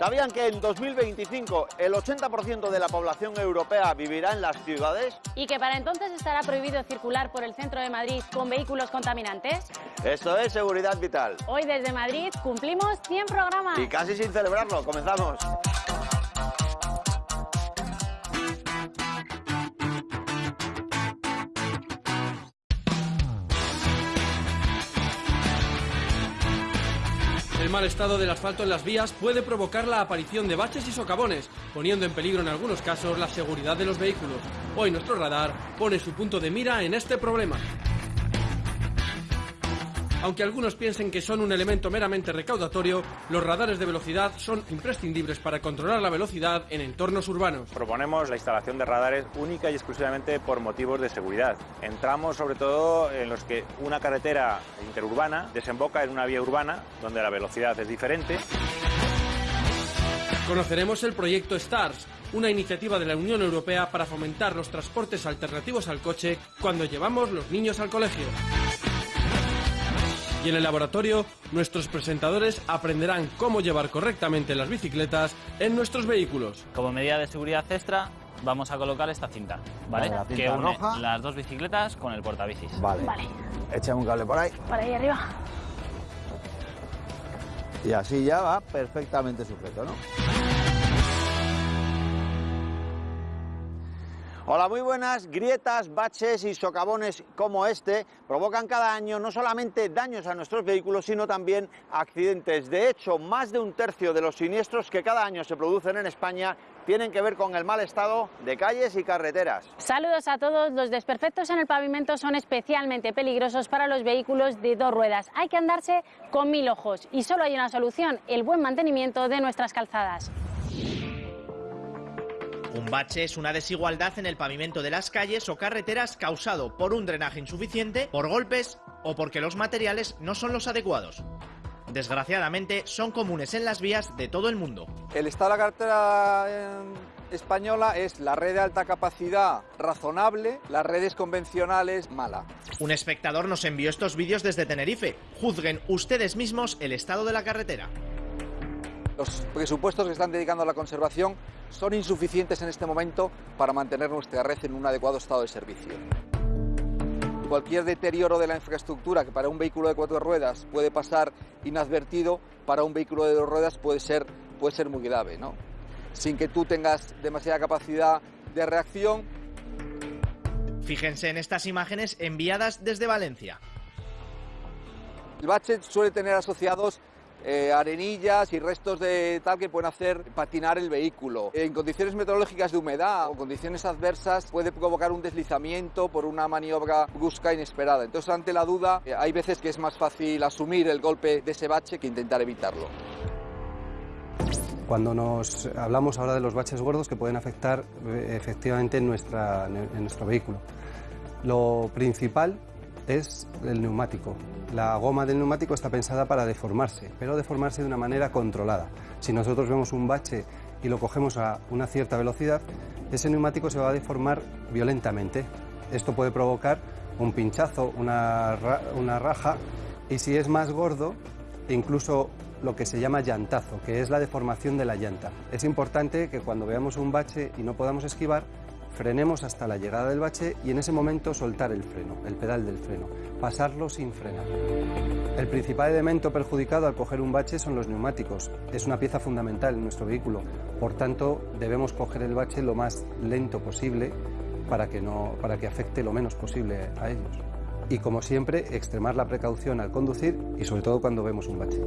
¿Sabían que en 2025 el 80% de la población europea vivirá en las ciudades? ¿Y que para entonces estará prohibido circular por el centro de Madrid con vehículos contaminantes? Esto es Seguridad Vital. Hoy desde Madrid cumplimos 100 programas. Y casi sin celebrarlo, comenzamos. El mal estado del asfalto en las vías puede provocar la aparición de baches y socavones, poniendo en peligro en algunos casos la seguridad de los vehículos. Hoy nuestro radar pone su punto de mira en este problema. Aunque algunos piensen que son un elemento meramente recaudatorio, los radares de velocidad son imprescindibles para controlar la velocidad en entornos urbanos. Proponemos la instalación de radares única y exclusivamente por motivos de seguridad. Entramos sobre todo en los que una carretera interurbana desemboca en una vía urbana donde la velocidad es diferente. Conoceremos el proyecto STARS, una iniciativa de la Unión Europea para fomentar los transportes alternativos al coche cuando llevamos los niños al colegio. Y en el laboratorio, nuestros presentadores aprenderán cómo llevar correctamente las bicicletas en nuestros vehículos. Como medida de seguridad extra, vamos a colocar esta cinta, ¿vale? La cinta que une roja. las dos bicicletas con el portabicis. Vale. Vale, Echa un cable por ahí. para ahí arriba. Y así ya va perfectamente sujeto, ¿no? Hola, muy buenas. Grietas, baches y socavones como este provocan cada año no solamente daños a nuestros vehículos, sino también accidentes. De hecho, más de un tercio de los siniestros que cada año se producen en España tienen que ver con el mal estado de calles y carreteras. Saludos a todos. Los desperfectos en el pavimento son especialmente peligrosos para los vehículos de dos ruedas. Hay que andarse con mil ojos y solo hay una solución, el buen mantenimiento de nuestras calzadas. Un bache es una desigualdad en el pavimento de las calles o carreteras causado por un drenaje insuficiente, por golpes o porque los materiales no son los adecuados. Desgraciadamente son comunes en las vías de todo el mundo. El estado de la carretera eh, española es la red de alta capacidad razonable, las redes convencionales mala. Un espectador nos envió estos vídeos desde Tenerife. Juzguen ustedes mismos el estado de la carretera. Los presupuestos que están dedicando a la conservación son insuficientes en este momento para mantener nuestra red en un adecuado estado de servicio. Cualquier deterioro de la infraestructura que para un vehículo de cuatro ruedas puede pasar inadvertido, para un vehículo de dos ruedas puede ser, puede ser muy grave, ¿no? Sin que tú tengas demasiada capacidad de reacción Fíjense en estas imágenes enviadas desde Valencia. El bache suele tener asociados eh, arenillas y restos de tal que pueden hacer patinar el vehículo. En condiciones meteorológicas de humedad o condiciones adversas puede provocar un deslizamiento por una maniobra brusca inesperada. Entonces, ante la duda, eh, hay veces que es más fácil asumir el golpe de ese bache que intentar evitarlo. Cuando nos hablamos ahora de los baches gordos que pueden afectar eh, efectivamente en, nuestra, en nuestro vehículo. Lo principal es el neumático. La goma del neumático está pensada para deformarse, pero deformarse de una manera controlada. Si nosotros vemos un bache y lo cogemos a una cierta velocidad, ese neumático se va a deformar violentamente. Esto puede provocar un pinchazo, una, una raja y si es más gordo, incluso lo que se llama llantazo, que es la deformación de la llanta. Es importante que cuando veamos un bache y no podamos esquivar, frenemos hasta la llegada del bache y en ese momento soltar el freno, el pedal del freno, pasarlo sin frenar. El principal elemento perjudicado al coger un bache son los neumáticos. Es una pieza fundamental en nuestro vehículo, por tanto debemos coger el bache lo más lento posible para que, no, para que afecte lo menos posible a ellos. Y como siempre, extremar la precaución al conducir y sobre todo cuando vemos un bache.